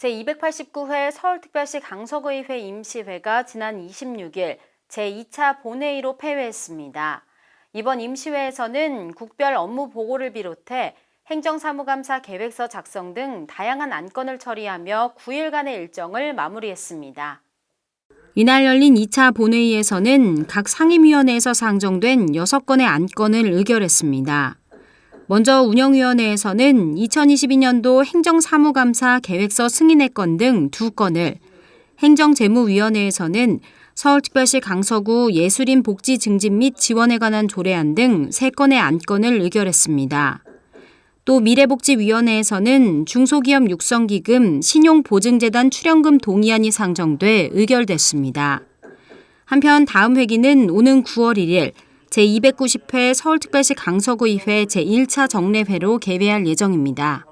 제289회 서울특별시 강서구의회 임시회가 지난 26일 제2차 본회의로 폐회했습니다. 이번 임시회에서는 국별 업무 보고를 비롯해 행정사무감사 계획서 작성 등 다양한 안건을 처리하며 9일간의 일정을 마무리했습니다. 이날 열린 2차 본회의에서는 각 상임위원회에서 상정된 6건의 안건을 의결했습니다. 먼저 운영위원회에서는 2022년도 행정사무감사 계획서 승인의 건등 2건을, 행정재무위원회에서는 서울특별시 강서구 예술인 복지 증진 및 지원에 관한 조례안 등 3건의 안건을 의결했습니다. 또 미래복지위원회에서는 중소기업 육성기금 신용보증재단 출연금 동의안이 상정돼 의결됐습니다. 한편 다음 회기는 오는 9월 1일 제290회 서울특별시 강서구의회 제1차 정례회로 개회할 예정입니다.